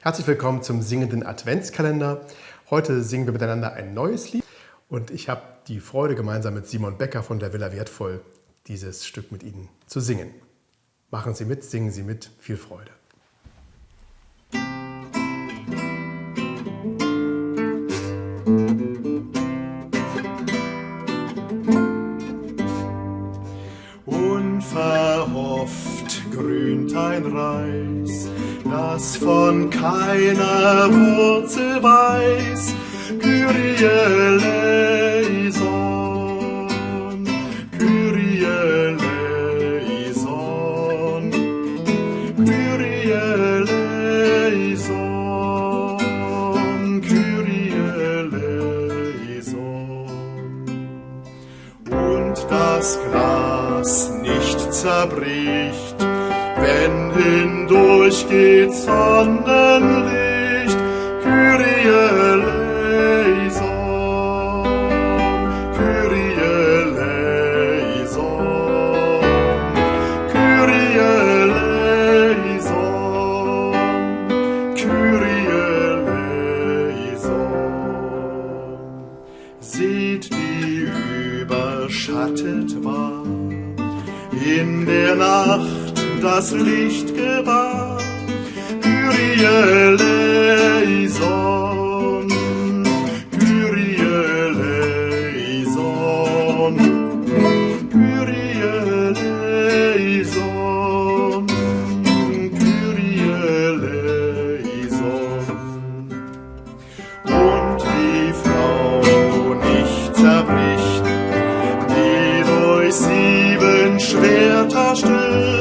Herzlich willkommen zum singenden Adventskalender. Heute singen wir miteinander ein neues Lied und ich habe die Freude, gemeinsam mit Simon Becker von der Villa Wertvoll dieses Stück mit Ihnen zu singen. Machen Sie mit, singen Sie mit, viel Freude. Ein Reis, das von keiner Wurzel weiß. Kyrie eleison, Kyrie eleison, Kyrie eleison, Kyrie eleison. Und das Glas nicht zerbricht, wenn hindurch geht Sonnenlicht, Kyrie eleison, Kyrie eleison, Kyrie eleison. Seht, wie überschattet war in der Nacht das Licht gewahr, Kyrie eleison, Kyrie eleison, Kyrie eleison, Kyrie eleison. Und die Frau nicht zerbricht, die durch sieben Schwerter stirbt,